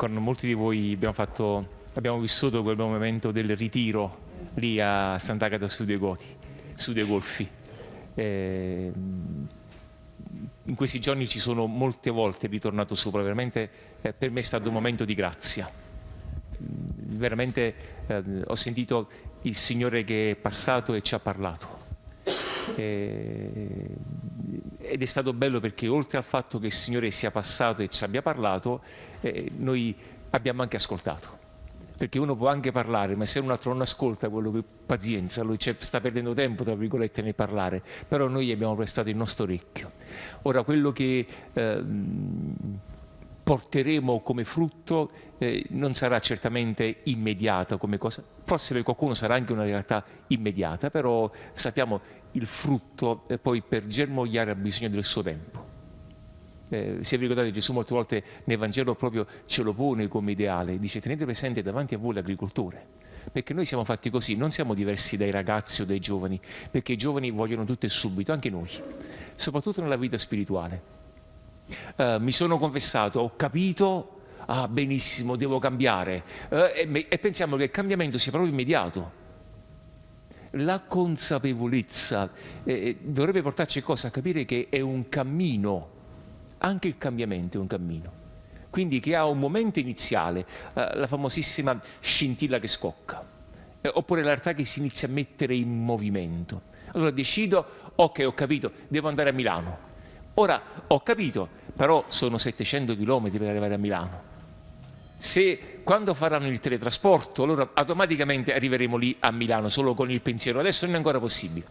con molti di voi abbiamo, fatto, abbiamo vissuto quel momento del ritiro lì a Sant'Agata su due Goti, su due Golfi. Eh, in questi giorni ci sono molte volte ritornato sopra, veramente eh, per me è stato un momento di grazia. Veramente eh, ho sentito il Signore che è passato e ci ha parlato. Eh, ed è stato bello perché oltre al fatto che il Signore sia passato e ci abbia parlato, eh, noi abbiamo anche ascoltato. Perché uno può anche parlare, ma se un altro non ascolta quello che pazienza, lui sta perdendo tempo, tra virgolette, nel parlare. Però noi abbiamo prestato il nostro orecchio. Ora, quello che eh, porteremo come frutto eh, non sarà certamente immediato come cosa, forse per qualcuno sarà anche una realtà immediata, però sappiamo il frutto eh, poi per germogliare ha bisogno del suo tempo. Eh, se vi ricordate Gesù molte volte nel Vangelo proprio ce lo pone come ideale, dice tenete presente davanti a voi l'agricoltore, perché noi siamo fatti così, non siamo diversi dai ragazzi o dai giovani, perché i giovani vogliono tutto e subito, anche noi, soprattutto nella vita spirituale. Uh, mi sono confessato, ho capito, ah benissimo, devo cambiare, uh, e, e pensiamo che il cambiamento sia proprio immediato la consapevolezza eh, dovrebbe portarci cosa? A capire che è un cammino, anche il cambiamento è un cammino. Quindi che ha un momento iniziale, eh, la famosissima scintilla che scocca, eh, oppure la realtà che si inizia a mettere in movimento. Allora decido, ok ho capito, devo andare a Milano. Ora ho capito, però sono 700 km per arrivare a Milano se quando faranno il teletrasporto, allora automaticamente arriveremo lì a Milano solo con il pensiero, adesso non è ancora possibile.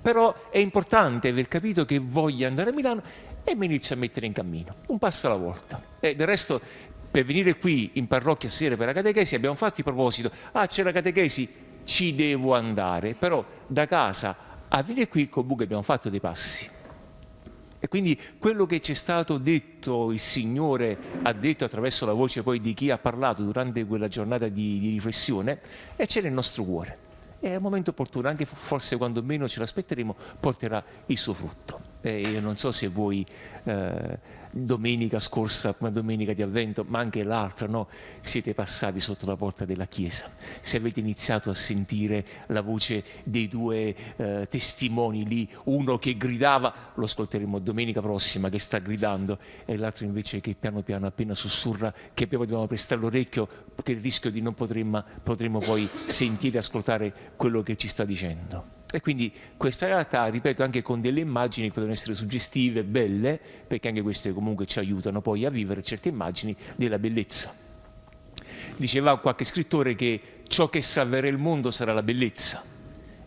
Però è importante aver capito che voglio andare a Milano e mi inizio a mettere in cammino, un passo alla volta. E del resto, per venire qui in parrocchia sera per la catechesi abbiamo fatto il proposito, ah c'è la catechesi, ci devo andare, però da casa a venire qui comunque abbiamo fatto dei passi. E quindi quello che ci è stato detto, il Signore ha detto attraverso la voce poi di chi ha parlato durante quella giornata di, di riflessione, e c'è nel nostro cuore. E al momento opportuno, anche forse quando meno ce l'aspetteremo, porterà il suo frutto. E io non so se voi eh, domenica scorsa, come domenica di avvento, ma anche l'altra, no? siete passati sotto la porta della chiesa, se avete iniziato a sentire la voce dei due eh, testimoni lì, uno che gridava, lo ascolteremo domenica prossima, che sta gridando, e l'altro invece che piano piano appena sussurra, che poi dobbiamo prestare l'orecchio, che il rischio di non potremmo, potremmo poi sentire e ascoltare quello che ci sta dicendo. E quindi questa realtà, ripeto, anche con delle immagini che possono essere suggestive, belle, perché anche queste comunque ci aiutano poi a vivere certe immagini della bellezza. Diceva qualche scrittore che ciò che salverà il mondo sarà la bellezza.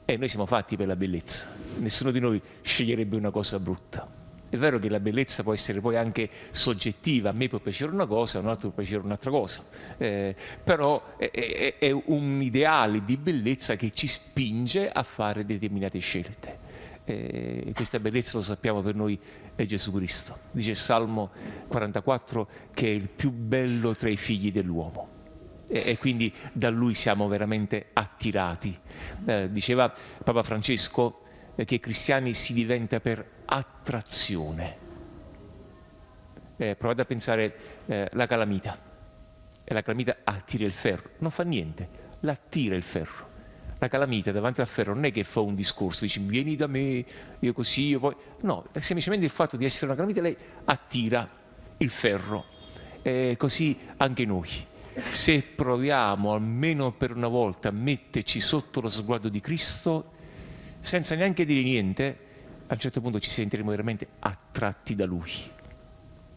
E noi siamo fatti per la bellezza. Nessuno di noi sceglierebbe una cosa brutta. È vero che la bellezza può essere poi anche soggettiva, a me può piacere una cosa, a un altro può piacere un'altra cosa, eh, però è, è, è, un ideale di bellezza che ci spinge a fare determinate scelte. Eh, questa bellezza lo sappiamo per noi è Gesù Cristo. Dice Salmo 44 che è il più bello tra i figli dell'uomo e, quindi da lui siamo veramente attirati. Eh, diceva Papa Francesco eh, che cristiani si diventa per attrazione. Eh, provate a pensare eh, la calamita, e la calamita attira il ferro, non fa niente, l'attira il ferro. La calamita davanti al ferro non è che fa un discorso, dice vieni da me, io così, io poi... No, semplicemente il fatto di essere una calamita, lei attira il ferro. E così anche noi. Se proviamo almeno per una volta a metterci sotto lo sguardo di Cristo, senza neanche dire niente, a un certo punto ci sentiremo veramente attratti da Lui.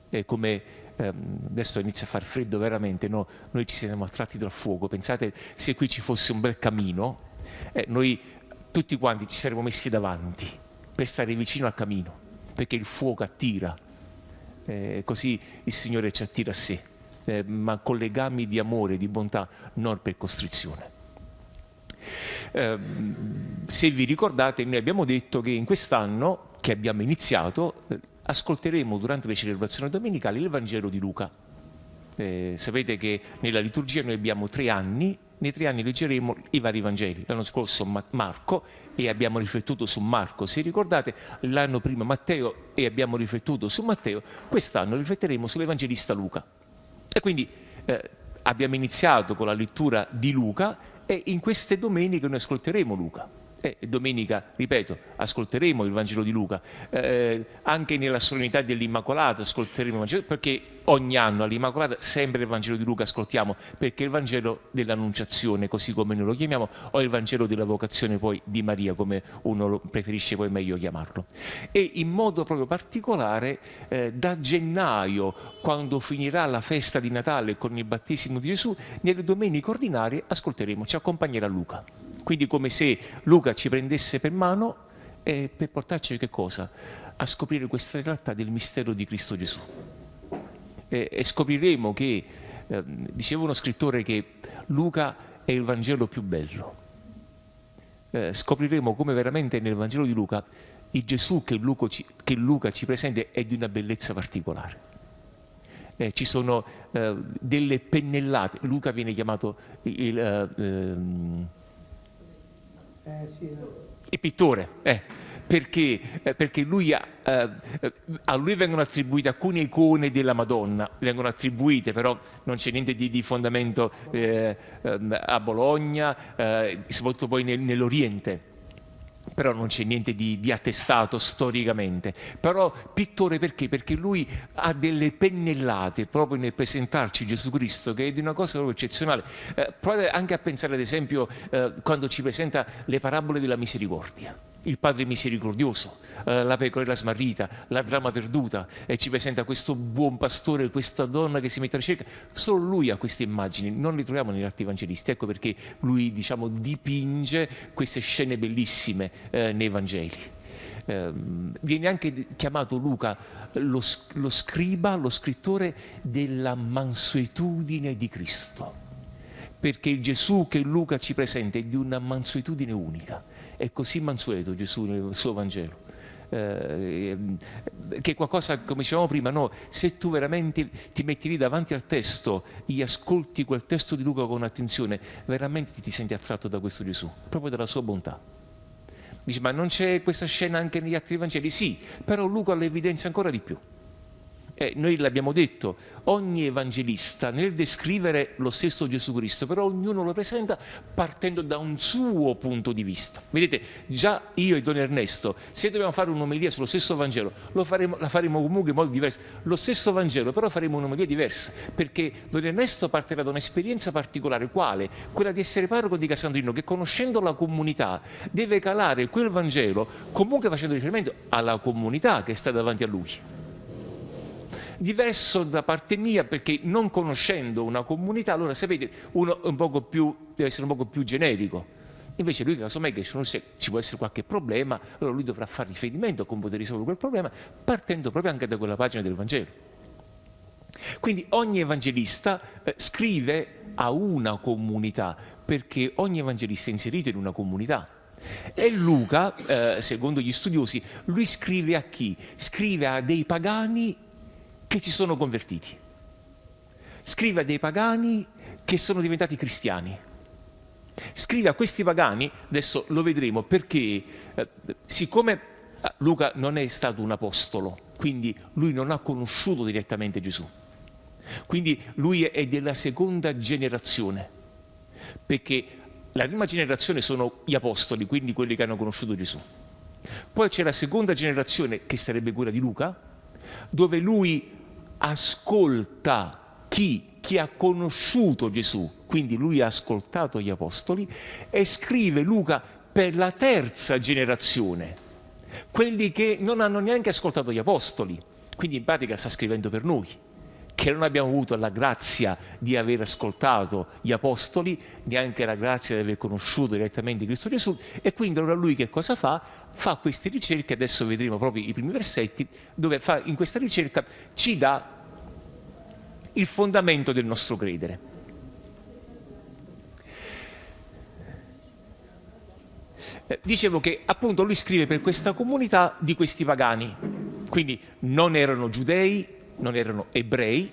È come ehm, adesso inizia a far freddo veramente, no? noi ci siamo attratti dal fuoco. Pensate se qui ci fosse un bel camino, eh, noi tutti quanti ci saremmo messi davanti per stare vicino al camino, perché il fuoco attira, eh, così il Signore ci attira a sé, eh, ma con legami di amore, di bontà, non per costrizione. Eh, se vi ricordate noi abbiamo detto che in quest'anno che abbiamo iniziato eh, ascolteremo durante le celebrazioni domenicali il Vangelo di Luca. Eh, sapete che nella liturgia noi abbiamo tre anni, nei tre anni leggeremo i vari Vangeli. L'anno scorso Marco e abbiamo riflettuto su Marco, se ricordate l'anno prima Matteo e abbiamo riflettuto su Matteo, quest'anno rifletteremo sull'Evangelista Luca. E quindi eh, abbiamo iniziato con la lettura di Luca e in queste domeniche noi ascolteremo Luca. E domenica, ripeto, ascolteremo il Vangelo di Luca, eh, anche nella solennità dell'Immacolata ascolteremo il Vangelo, perché ogni anno all'Immacolata sempre il Vangelo di Luca ascoltiamo, perché il Vangelo dell'Annunciazione, così come noi lo chiamiamo, o il Vangelo della vocazione poi di Maria, come uno preferisce poi meglio chiamarlo. E in modo proprio particolare eh, da gennaio, quando finirà la festa di Natale con il battesimo di Gesù, nelle domeniche ordinarie ascolteremo, ci accompagnerà Luca. Quindi come se Luca ci prendesse per mano e per portarci che cosa? A scoprire questa realtà del mistero di Cristo Gesù. E, e scopriremo che, eh, diceva uno scrittore che Luca è il Vangelo più bello. Eh, scopriremo come veramente nel Vangelo di Luca il Gesù che Luca ci, che Luca ci presenta è di una bellezza particolare. Eh, ci sono eh, delle pennellate, Luca viene chiamato il, uh, um, eh, sì, il pittore, eh, perché, eh, perché lui ha, eh, a lui vengono attribuite alcune icone della Madonna, vengono attribuite però non c'è niente di, di fondamento eh, ehm, a Bologna, eh, soprattutto poi nel, nell'Oriente però non c'è niente di, di, attestato storicamente. Però pittore perché? Perché lui ha delle pennellate proprio nel presentarci Gesù Cristo, che è di una cosa proprio eccezionale. Eh, provate anche a pensare ad esempio eh, quando ci presenta le parabole della misericordia il Padre misericordioso, eh, la pecorella smarrita, la trama perduta e ci presenta questo buon pastore, questa donna che si mette alla ricerca. Solo lui ha queste immagini, non le troviamo negli altri evangelisti. Ecco perché lui diciamo, dipinge queste scene bellissime eh, nei Vangeli. Eh, viene anche chiamato Luca lo, lo scriba, lo scrittore della mansuetudine di Cristo, perché il Gesù che Luca ci presenta è di una mansuetudine unica è così mansueto Gesù nel suo Vangelo. Eh, che qualcosa, come dicevamo prima, no, se tu veramente ti metti lì davanti al testo, gli ascolti quel testo di Luca con attenzione, veramente ti, ti senti attratto da questo Gesù, proprio dalla sua bontà. Dici, ma non c'è questa scena anche negli altri Vangeli? Sì, però Luca l'evidenzia ancora di più. Eh, noi l'abbiamo detto, ogni evangelista nel descrivere lo stesso Gesù Cristo, però ognuno lo presenta partendo da un suo punto di vista. Vedete, già io e Don Ernesto, se dobbiamo fare un'omelia sullo stesso Vangelo, faremo, la faremo comunque in modo diverso. Lo stesso Vangelo, però faremo un'omelia diversa, perché Don Ernesto partirà da un'esperienza particolare, quale? Quella di essere parroco di Casandrino, che conoscendo la comunità deve calare quel Vangelo comunque facendo riferimento alla comunità che sta davanti a lui diverso da parte mia perché non conoscendo una comunità, allora sapete, uno un più, deve essere un po' più generico. Invece lui, casomai, che ci può essere qualche problema, allora lui dovrà fare riferimento a come poter risolvere quel problema, partendo proprio anche da quella pagina del Vangelo. Quindi ogni evangelista eh, scrive a una comunità, perché ogni evangelista è inserito in una comunità. E Luca, eh, secondo gli studiosi, lui scrive a chi? Scrive a dei pagani che si sono convertiti. Scrive a dei pagani che sono diventati cristiani. Scrive a questi pagani, adesso lo vedremo, perché eh, siccome eh, Luca non è stato un apostolo, quindi lui non ha conosciuto direttamente Gesù. Quindi lui è della seconda generazione, perché la prima generazione sono gli apostoli, quindi quelli che hanno conosciuto Gesù. Poi c'è la seconda generazione, che sarebbe quella di Luca, dove lui ascolta chi, chi ha conosciuto Gesù, quindi lui ha ascoltato gli apostoli e scrive Luca per la terza generazione, quelli che non hanno neanche ascoltato gli apostoli, quindi in pratica sta scrivendo per noi che non abbiamo avuto la grazia di aver ascoltato gli apostoli, neanche la grazia di aver conosciuto direttamente Cristo Gesù, e quindi allora lui che cosa fa? Fa queste ricerche, adesso vedremo proprio i primi versetti, dove fa, in questa ricerca ci dà il fondamento del nostro credere. Eh, dicevo che appunto lui scrive per questa comunità di questi pagani, quindi non erano giudei, non erano ebrei,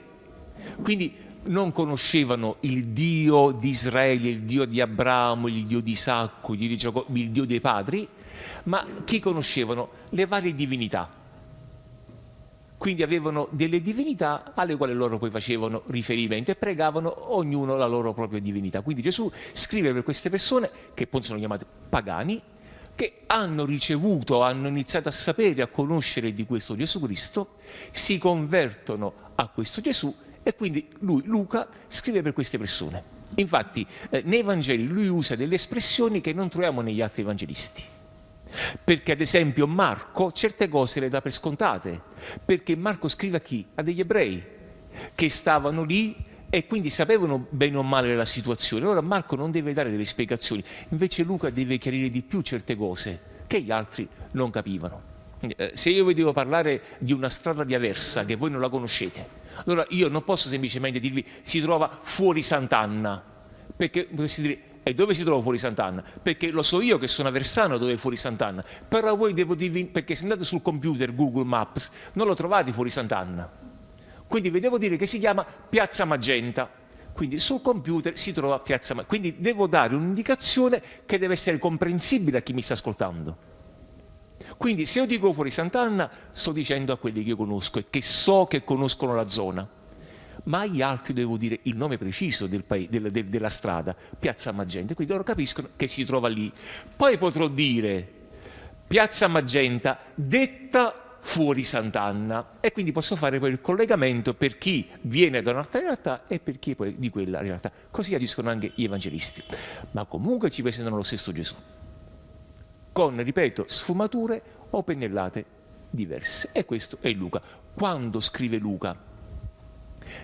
quindi non conoscevano il Dio di Israele, il Dio di Abramo, il Dio di Isacco, il Dio, di Giacobbe, il Dio dei padri, ma chi conoscevano? Le varie divinità. quindi avevano delle divinità alle quali loro poi facevano riferimento e pregavano ognuno la loro propria divinità. Quindi Gesù scrive per queste persone, che poi sono chiamate pagani, che hanno ricevuto, hanno iniziato a sapere, a conoscere di questo Gesù Cristo, si convertono a questo Gesù e quindi lui, Luca, scrive per queste persone. Infatti eh, nei Vangeli lui usa delle espressioni che non troviamo negli altri evangelisti. Perché ad esempio Marco certe cose le dà per scontate, perché Marco scrive a chi? A degli ebrei che stavano lì e quindi sapevano bene o male la situazione. Allora Marco non deve dare delle spiegazioni, invece Luca deve chiarire di più certe cose che gli altri non capivano. Eh, se io vi devo parlare di una strada di Aversa che voi non la conoscete, allora io non posso semplicemente dirvi si trova fuori Sant'Anna, perché potresti dire e dove si trova fuori Sant'Anna? Perché lo so io che sono a Versano dove è fuori Sant'Anna, però voi devo dirvi, perché se andate sul computer Google Maps non lo trovate fuori Sant'Anna. Quindi vi devo dire che si chiama Piazza Magenta. Quindi sul computer si trova Piazza Magenta. Quindi devo dare un'indicazione che deve essere comprensibile a chi mi sta ascoltando. Quindi se io dico fuori Sant'Anna sto dicendo a quelli che io conosco e che so che conoscono la zona ma agli altri devo dire il nome preciso del del, del, della strada, Piazza Magenta, quindi loro capiscono che si trova lì. Poi potrò dire Piazza Magenta detta fuori Sant'Anna e quindi posso fare poi il collegamento per chi viene da un'altra realtà e per chi poi di quella realtà. Così agiscono anche gli evangelisti, ma comunque ci presentano lo stesso Gesù, con, ripeto, sfumature o pennellate diverse. E questo è Luca. Quando scrive Luca?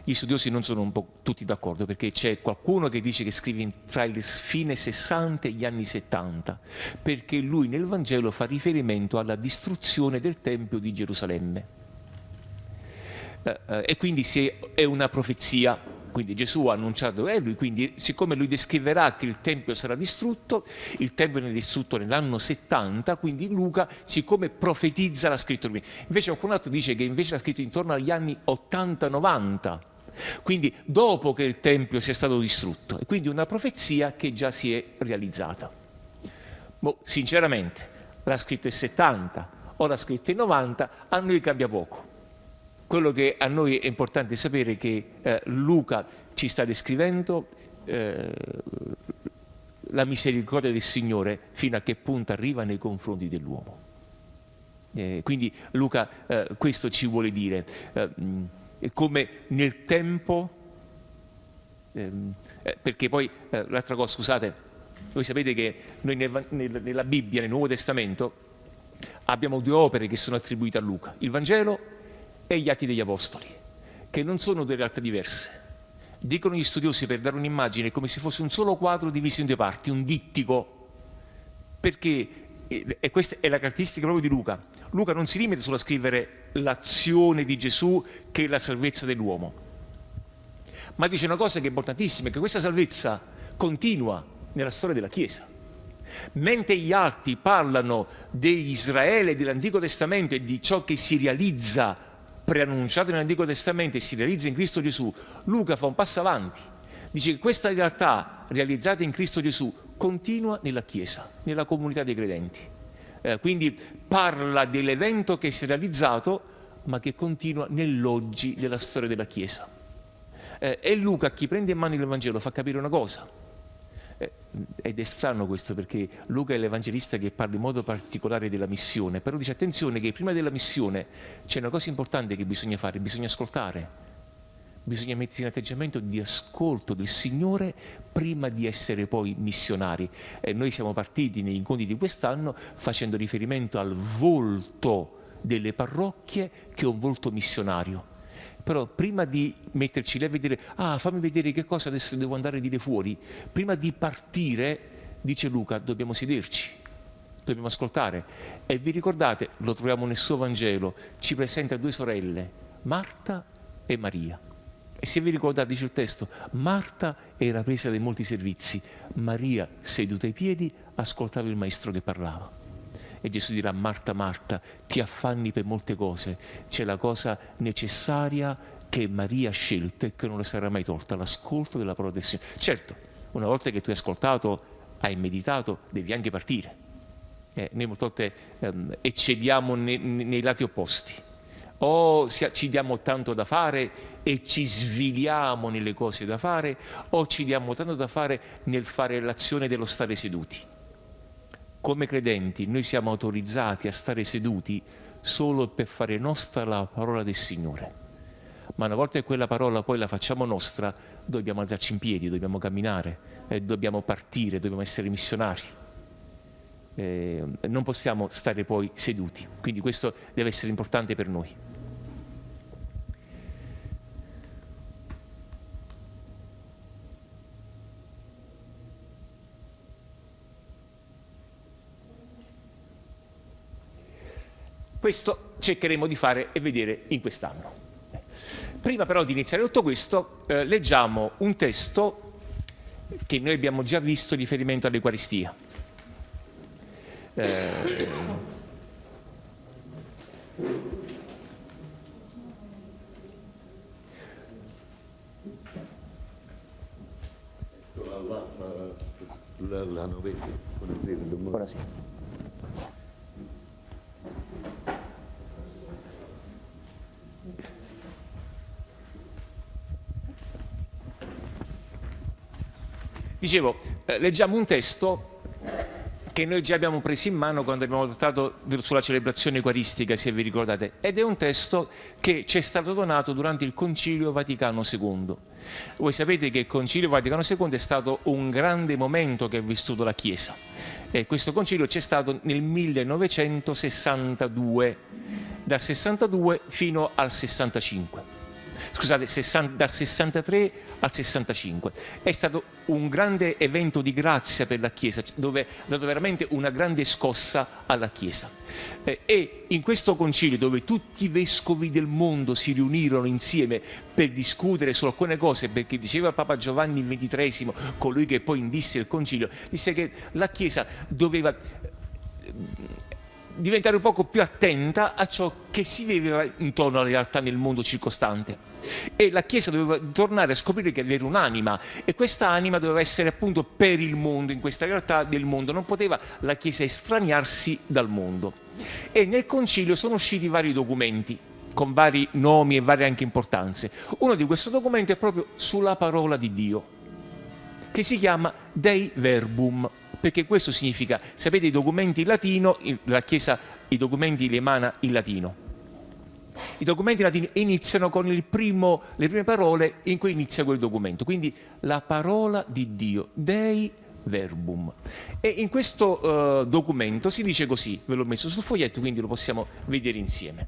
Gli studiosi non sono un po' tutti d'accordo perché c'è qualcuno che dice che scrive tra il fine 60 e gli anni 70 perché lui nel Vangelo fa riferimento alla distruzione del Tempio di Gerusalemme. Eh, eh, e quindi è una profezia quindi Gesù ha annunciato è lui, quindi siccome lui descriverà che il Tempio sarà distrutto, il Tempio viene distrutto nell'anno 70, quindi Luca, siccome profetizza l'ha scritto. Invece qualcun altro dice che invece l'ha scritto intorno agli anni 80-90, quindi dopo che il Tempio sia stato distrutto, e quindi una profezia che già si è realizzata. Boh, sinceramente, l'ha scritto in 70 o l'ha scritto in 90, a noi cambia poco quello che a noi è importante sapere è che eh, Luca ci sta descrivendo eh, la misericordia del Signore fino a che punto arriva nei confronti dell'uomo. Eh, quindi Luca eh, questo ci vuole dire, eh, come nel tempo, ehm, eh, perché poi l'altra cosa, scusate, voi sapete che noi nel, nel, nella Bibbia, nel Nuovo Testamento, abbiamo due opere che sono attribuite a Luca, il Vangelo e gli Atti degli Apostoli, che non sono due realtà diverse. Dicono gli studiosi per dare un'immagine come se fosse un solo quadro diviso in due parti, un dittico, perché, e questa è la caratteristica proprio di Luca, Luca non si limita solo a scrivere l'azione di Gesù che è la salvezza dell'uomo, ma dice una cosa che è importantissima, che questa salvezza continua nella storia della Chiesa. Mentre gli altri parlano di Israele, dell'Antico Testamento e di ciò che si realizza preannunciato nell'Antico Testamento e si realizza in Cristo Gesù, Luca fa un passo avanti. Dice che questa realtà realizzata in Cristo Gesù continua nella Chiesa, nella comunità dei credenti. Eh, quindi parla dell'evento che si è realizzato ma che continua nell'oggi della storia della Chiesa. Eh, e Luca, chi prende in mano il Vangelo, fa capire una cosa, ed è strano questo perché Luca è l'evangelista che parla in modo particolare della missione, però dice attenzione che prima della missione c'è una cosa importante che bisogna fare, bisogna ascoltare, bisogna mettersi in atteggiamento di ascolto del Signore prima di essere poi missionari. E noi siamo partiti negli incontri di quest'anno facendo riferimento al volto delle parrocchie che è un volto missionario però prima di metterci lì a vedere, ah fammi vedere che cosa adesso devo andare a dire fuori, prima di partire, dice Luca, dobbiamo sederci, dobbiamo ascoltare. E vi ricordate, lo troviamo nel suo Vangelo, ci presenta due sorelle, Marta e Maria. E se vi ricordate, dice il testo, Marta era presa dai molti servizi, Maria, seduta ai piedi, ascoltava il maestro che parlava. E Gesù dirà, Marta, Marta, ti affanni per molte cose, c'è la cosa necessaria che Maria ha scelto e che non le sarà mai tolta, l'ascolto della parola del Signore. Certo, una volta che tu hai ascoltato, hai meditato, devi anche partire. Eh, noi molte volte ehm, eccediamo nei, nei lati opposti. o ci diamo tanto da fare e ci sviliamo nelle cose da fare o ci diamo tanto da fare nel fare l'azione dello stare seduti. Come credenti noi siamo autorizzati a stare seduti solo per fare nostra la parola del Signore. Ma una volta che quella parola poi la facciamo nostra, dobbiamo alzarci in piedi, dobbiamo camminare, eh, dobbiamo partire, dobbiamo essere missionari. Eh, non possiamo stare poi seduti, quindi questo deve essere importante per noi. Questo cercheremo di fare e vedere in quest'anno. Prima però di iniziare tutto questo, eh, leggiamo un testo che noi abbiamo già visto in riferimento all'Eucaristia. Eh. Buonasera. Dicevo, eh, leggiamo un testo che noi già abbiamo preso in mano quando abbiamo trattato sulla celebrazione eucaristica, se vi ricordate, ed è un testo che ci è stato donato durante il Concilio Vaticano II. Voi sapete che il Concilio Vaticano II è stato un grande momento che ha vissuto la Chiesa. E questo concilio c'è stato nel 1962, dal 62 fino al 65 scusate, 60, dal 63 al 65. È stato un grande evento di grazia per la Chiesa, dove ha dato veramente una grande scossa alla Chiesa. Eh, e in questo concilio, dove tutti i vescovi del mondo si riunirono insieme per discutere su alcune cose, perché diceva Papa Giovanni XXIII, colui che poi indisse il concilio, disse che la Chiesa doveva diventare un poco più attenta a ciò che si viveva intorno alla realtà nel mondo circostante. E la Chiesa doveva tornare a scoprire che aveva un'anima e questa anima doveva essere appunto per il mondo, in questa realtà del mondo. Non poteva la Chiesa estraniarsi dal mondo. E nel concilio sono usciti vari documenti con vari nomi e varie anche importanze. Uno di questi documenti è proprio sulla parola di Dio, che si chiama Dei Verbum, perché questo significa, sapete i documenti in latino, la Chiesa i documenti li emana in latino. I documenti latini iniziano con primo, le prime parole in cui inizia quel documento, quindi la parola di Dio, Dei Verbum. E in questo uh, documento si dice così, ve l'ho messo sul foglietto, quindi lo possiamo vedere insieme.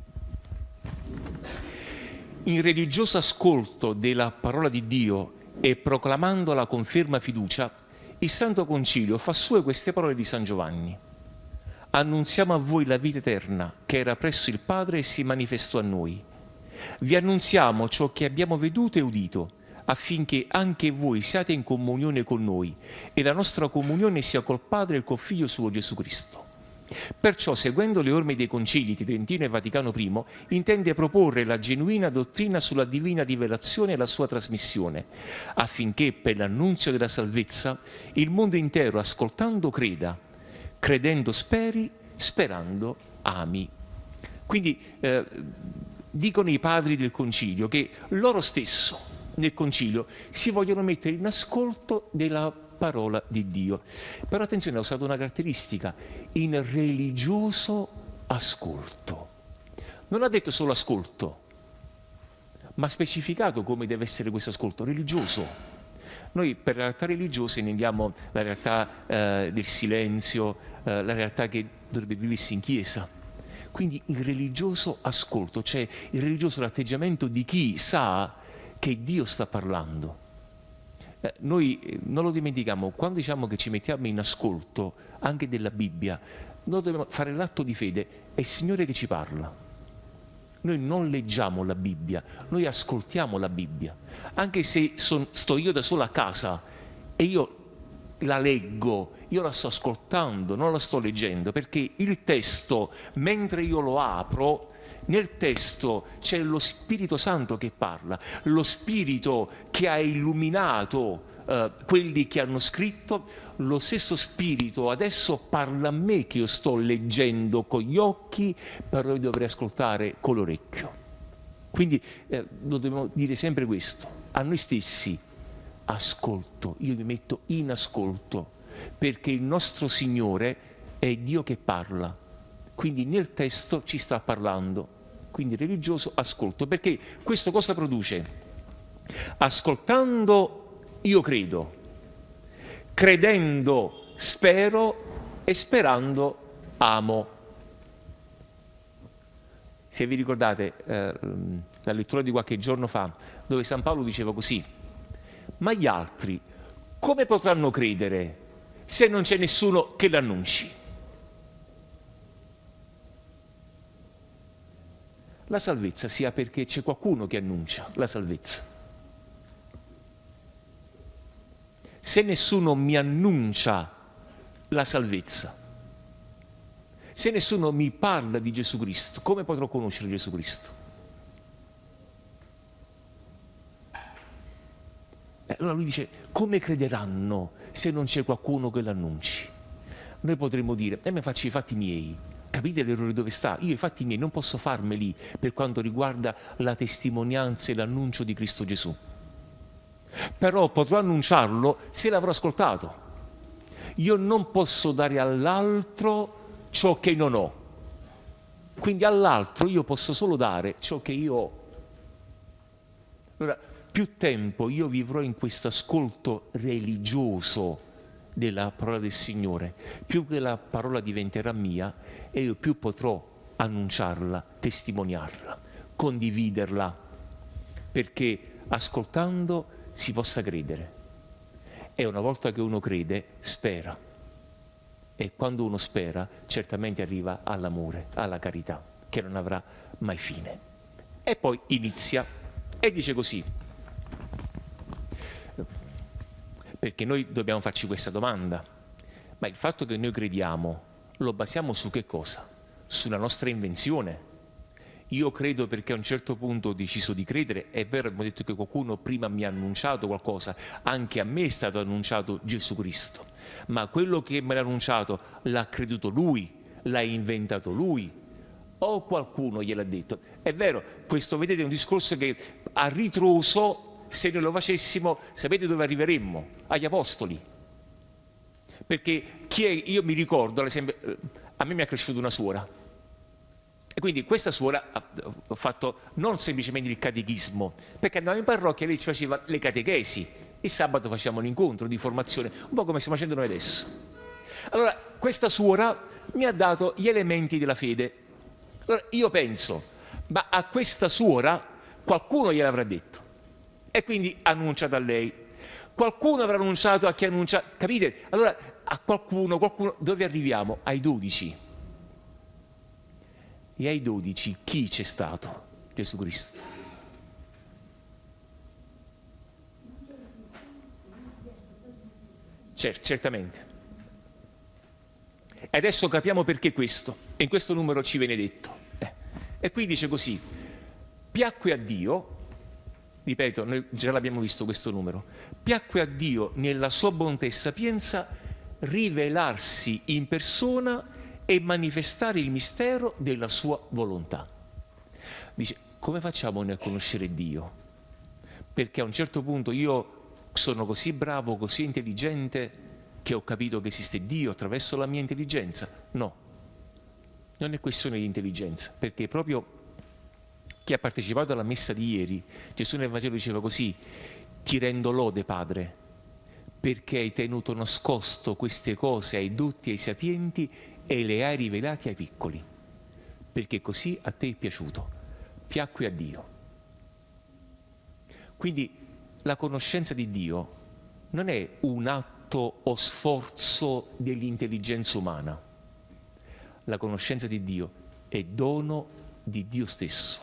In religioso ascolto della parola di Dio e proclamando la conferma fiducia, il Santo Concilio fa sue queste parole di San Giovanni. Annunziamo a voi la vita eterna che era presso il Padre e si manifestò a noi. Vi annunziamo ciò che abbiamo veduto e udito, affinché anche voi siate in comunione con noi e la nostra comunione sia col Padre e col Figlio suo Gesù Cristo. Perciò, seguendo le orme dei concili di e Vaticano I, intende proporre la genuina dottrina sulla divina rivelazione e la sua trasmissione, affinché per l'annunzio della salvezza il mondo intero, ascoltando, creda, credendo speri, sperando ami. Quindi eh, dicono i padri del concilio che loro stesso nel concilio si vogliono mettere in ascolto della parola di Dio. Però attenzione, ha usato una caratteristica, in religioso ascolto. Non ha detto solo ascolto, ma ha specificato come deve essere questo ascolto, religioso. Noi per la realtà religiosa intendiamo la realtà eh, del silenzio, eh, la realtà che dovrebbe viversi in chiesa. Quindi il religioso ascolto, cioè il religioso l'atteggiamento di chi sa che Dio sta parlando eh, noi eh, non lo dimentichiamo, quando diciamo che ci mettiamo in ascolto anche della Bibbia, noi dobbiamo fare l'atto di fede, è il Signore che ci parla. Noi non leggiamo la Bibbia, noi ascoltiamo la Bibbia. Anche se son, sto io da solo a casa e io la leggo, io la sto ascoltando, non la sto leggendo, perché il testo, mentre io lo apro, nel testo c'è lo Spirito Santo che parla, lo Spirito che ha illuminato eh, quelli che hanno scritto, lo stesso Spirito adesso parla a me che io sto leggendo con gli occhi, però io dovrei ascoltare con l'orecchio. Quindi eh, dobbiamo dire sempre questo, a noi stessi, ascolto, io mi metto in ascolto, perché il nostro Signore è Dio che parla, quindi nel testo ci sta parlando, quindi religioso ascolto, perché questo cosa produce? Ascoltando io credo, credendo spero e sperando amo. Se vi ricordate eh, la lettura di qualche giorno fa, dove San Paolo diceva così, ma gli altri come potranno credere se non c'è nessuno che l'annunci? La salvezza sia perché c'è qualcuno che annuncia la salvezza. Se nessuno mi annuncia la salvezza, se nessuno mi parla di Gesù Cristo, come potrò conoscere Gesù Cristo? E allora lui dice, come crederanno se non c'è qualcuno che l'annunci? Noi potremmo dire, e eh, me faccio i fatti miei. Capite l'errore dove sta? Io i fatti miei non posso farmeli per quanto riguarda la testimonianza e l'annuncio di Cristo Gesù. Però potrò annunciarlo se l'avrò ascoltato. Io non posso dare all'altro ciò che non ho. Quindi all'altro io posso solo dare ciò che io ho. Allora, più tempo io vivrò in questo ascolto religioso della parola del Signore, più che la parola diventerà mia e io più potrò annunciarla, testimoniarla, condividerla, perché ascoltando si possa credere. E una volta che uno crede, spera e quando uno spera, certamente arriva all'amore, alla carità, che non avrà mai fine. E poi inizia e dice così, perché noi dobbiamo farci questa domanda, ma il fatto che noi crediamo lo basiamo su che cosa? Sulla nostra invenzione. Io credo perché a un certo punto ho deciso di credere, è vero, abbiamo detto che qualcuno prima mi ha annunciato qualcosa, anche a me è stato annunciato Gesù Cristo ma quello che me l'ha annunciato l'ha creduto lui, l'ha inventato lui, o qualcuno gliel'ha detto. È vero, questo vedete è un discorso che a ritroso, se noi lo facessimo, sapete dove arriveremmo? Agli apostoli. Perché chi è, io mi ricordo, ad esempio, eh, a me mi ha cresciuto una suora, e quindi questa suora ha fatto non semplicemente il catechismo, perché andava in parrocchia e lei ci faceva le catechesi, il sabato facciamo un incontro di formazione, un po' come stiamo facendo noi adesso. Allora, questa suora mi ha dato gli elementi della fede. Allora, io penso, ma a questa suora qualcuno gliel'avrà detto e quindi annunciato a lei. Qualcuno avrà annunciato a chi annuncia, capite? Allora, a qualcuno, qualcuno, dove arriviamo? Ai dodici. E ai dodici chi c'è stato? Gesù Cristo. Cer certamente. E adesso capiamo perché questo, e in questo numero ci viene detto. Eh. E qui dice così, piacque a Dio, ripeto, noi già l'abbiamo visto questo numero, piacque a Dio nella sua bontà e sapienza rivelarsi in persona e manifestare il mistero della sua volontà. Dice, come facciamo noi a conoscere Dio? Perché a un certo punto io sono così bravo, così intelligente che ho capito che esiste Dio attraverso la mia intelligenza. No, non è questione di intelligenza, perché proprio chi ha partecipato alla messa di ieri, Gesù nel Vangelo diceva così, ti rendo lode Padre, perché hai tenuto nascosto queste cose ai dotti e ai sapienti e le hai rivelate ai piccoli, perché così a te è piaciuto, piacque a Dio. Quindi la conoscenza di Dio non è un atto o sforzo dell'intelligenza umana. La conoscenza di Dio è dono di Dio stesso,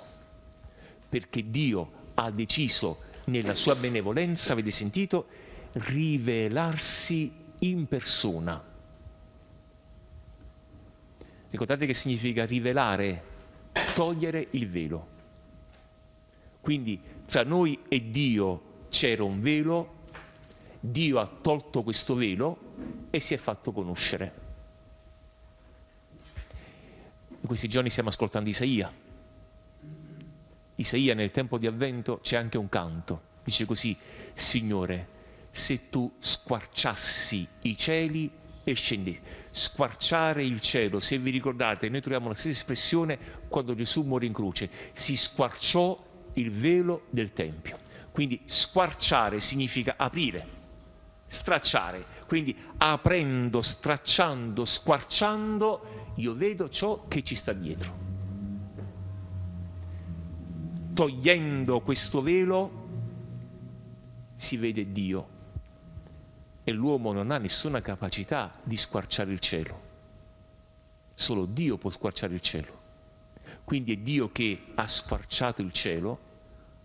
perché Dio ha deciso nella sua benevolenza, avete sentito, rivelarsi in persona. Ricordate che significa rivelare, togliere il velo. Quindi tra noi e Dio c'era un velo, Dio ha tolto questo velo e si è fatto conoscere. In questi giorni stiamo ascoltando Isaia. Isaia nel tempo di avvento c'è anche un canto. Dice così, Signore, se tu squarciassi i cieli e scendi. Squarciare il cielo, se vi ricordate, noi troviamo la stessa espressione quando Gesù morì in croce. Si squarciò il velo del Tempio. Quindi squarciare significa aprire, stracciare. Quindi aprendo, stracciando, squarciando, io vedo ciò che ci sta dietro. Togliendo questo velo si vede Dio e l'uomo non ha nessuna capacità di squarciare il cielo. Solo Dio può squarciare il cielo. Quindi è Dio che ha squarciato il cielo,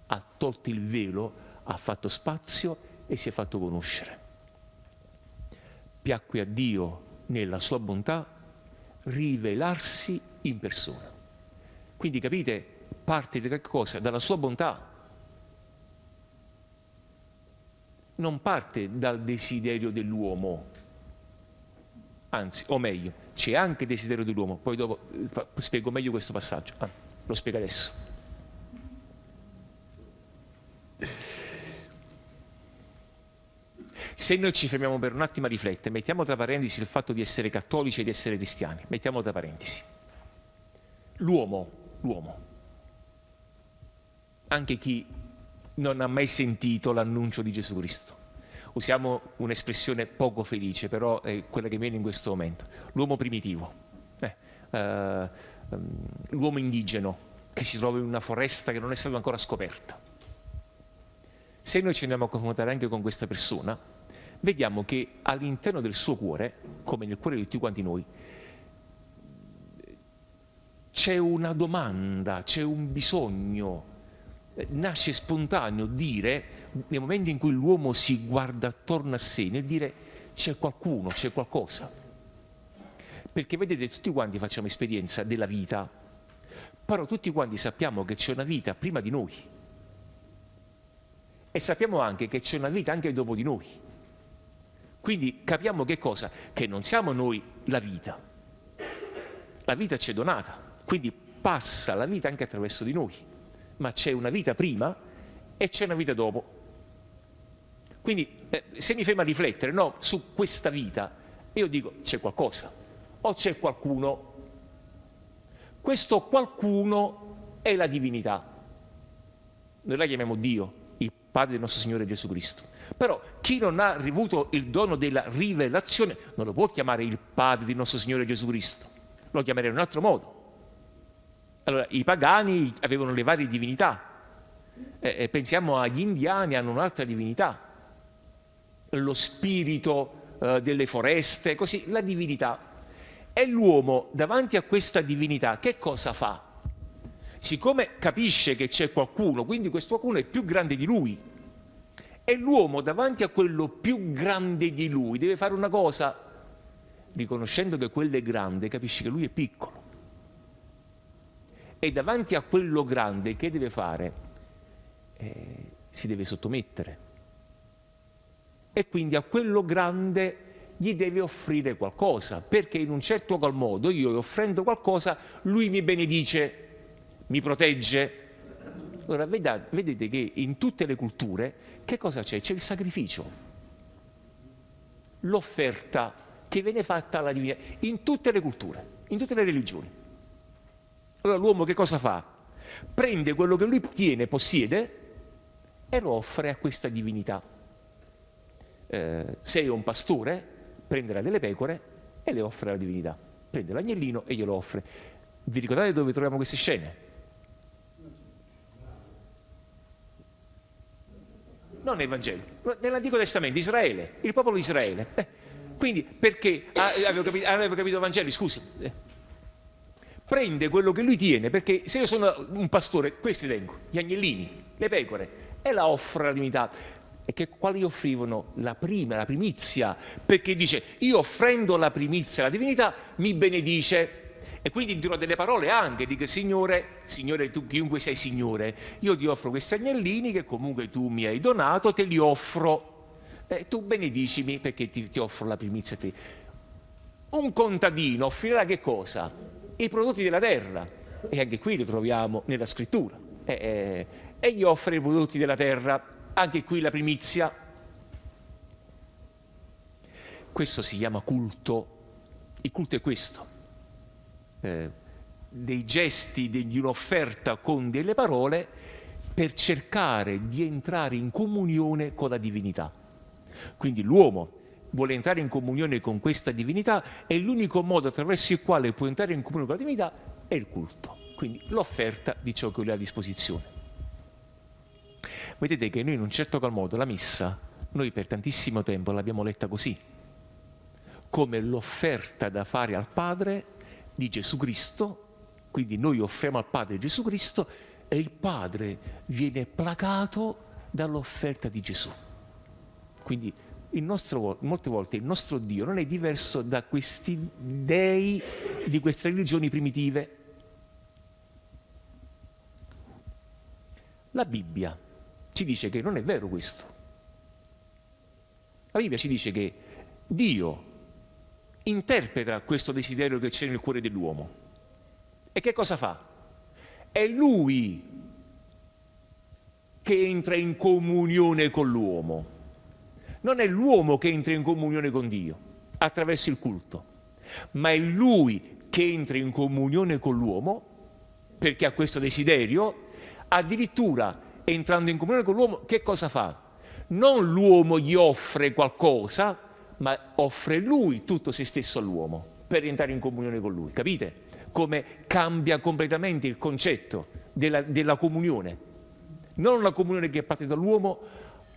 ha tolto il velo, ha fatto spazio e si è fatto conoscere. Piacque a Dio nella sua bontà rivelarsi in persona. Quindi capite, parte da che cosa? Dalla sua bontà non parte dal desiderio dell'uomo, anzi, o meglio, c'è anche il desiderio dell'uomo, poi dopo eh, spiego meglio questo passaggio, ah, lo spiego adesso. Se noi ci fermiamo per un attimo a riflettere, mettiamo tra parentesi il fatto di essere cattolici e di essere cristiani, mettiamo tra parentesi. L'uomo, l'uomo, anche chi non ha mai sentito l'annuncio di Gesù Cristo. Usiamo un'espressione poco felice, però è quella che viene in questo momento. L'uomo primitivo, eh, eh, l'uomo indigeno che si trova in una foresta che non è stata ancora scoperta. Se noi ci andiamo a confrontare anche con questa persona, vediamo che all'interno del suo cuore, come nel cuore di tutti quanti noi, c'è una domanda, c'è un bisogno, nasce spontaneo dire, nel momento in cui l'uomo si guarda attorno a sé, nel dire c'è qualcuno, c'è qualcosa. Perché vedete, tutti quanti facciamo esperienza della vita, però tutti quanti sappiamo che c'è una vita prima di noi. E sappiamo anche che c'è una vita anche dopo di noi. Quindi capiamo che cosa? Che non siamo noi la vita. La vita ci è donata, quindi passa la vita anche attraverso di noi ma c'è una vita prima e c'è una vita dopo. Quindi eh, se mi fermo a riflettere no, su questa vita, io dico c'è qualcosa o c'è qualcuno. Questo qualcuno è la divinità. Noi la chiamiamo Dio, il Padre del nostro Signore Gesù Cristo. Però chi non ha ricevuto il dono della rivelazione non lo può chiamare il Padre del nostro Signore Gesù Cristo, lo chiamerà in un altro modo. Allora, i pagani avevano le varie divinità, eh, pensiamo agli indiani, hanno un'altra divinità, lo spirito eh, delle foreste, così, la divinità. E l'uomo davanti a questa divinità che cosa fa? Siccome capisce che c'è qualcuno, quindi questo qualcuno è più grande di lui, e l'uomo davanti a quello più grande di lui deve fare una cosa, riconoscendo che quello è grande, capisce che lui è piccolo e davanti a quello grande che deve fare? Eh, si deve sottomettere. E quindi a quello grande gli deve offrire qualcosa, perché in un certo qual modo io offrendo qualcosa, lui mi benedice, mi protegge. Allora vedete che in tutte le culture che cosa c'è? C'è il sacrificio, l'offerta che viene fatta alla divinità, in tutte le culture, in tutte le religioni. Allora l'uomo che cosa fa? Prende quello che lui tiene, possiede e lo offre a questa divinità. Eh, se è un pastore, prenderà delle pecore e le offre alla divinità. Prende l'agnellino e glielo offre. Vi ricordate dove troviamo queste scene? Non nei Vangeli, nell'Antico Testamento, Israele, il popolo di Israele. Eh, quindi perché ah, avevo, capito, avevo capito Vangeli, scusi. Prende quello che lui tiene, perché se io sono un pastore, questi tengo, gli agnellini, le pecore, e la offro alla divinità. E che quali offrivano? La prima, la primizia, perché dice, io offrendo la primizia alla divinità mi benedice. E quindi dirò delle parole anche, dico Signore, Signore tu chiunque sei Signore, io ti offro questi agnellini che comunque tu mi hai donato, te li offro eh, tu benedicimi perché ti, ti offro la primizia a te. Un contadino offrirà che cosa? I prodotti della terra. E anche qui lo troviamo nella scrittura. Eh, eh, e gli offre i prodotti della terra, anche qui la primizia. Questo si chiama culto. Il culto è questo. Eh, dei gesti, di un'offerta con delle parole per cercare di entrare in comunione con la divinità. Quindi l'uomo vuole entrare in comunione con questa divinità e l'unico modo attraverso il quale può entrare in comunione con la divinità è il culto, quindi l'offerta di ciò che lui ha a disposizione. Vedete che noi in un certo qual modo la messa, noi per tantissimo tempo l'abbiamo letta così, come l'offerta da fare al Padre di Gesù Cristo, quindi noi offriamo al Padre Gesù Cristo e il Padre viene placato dall'offerta di Gesù. Quindi nostro, molte volte il nostro Dio non è diverso da questi dei di queste religioni primitive. La Bibbia ci dice che non è vero questo. La Bibbia ci dice che Dio interpreta questo desiderio che c'è nel cuore dell'uomo. E che cosa fa? È Lui che entra in comunione con l'uomo non è l'uomo che entra in comunione con Dio attraverso il culto, ma è lui che entra in comunione con l'uomo perché ha questo desiderio, addirittura entrando in comunione con l'uomo che cosa fa? Non l'uomo gli offre qualcosa, ma offre lui tutto se stesso all'uomo per entrare in comunione con lui, capite? Come cambia completamente il concetto della, della comunione. Non una comunione che parte dall'uomo,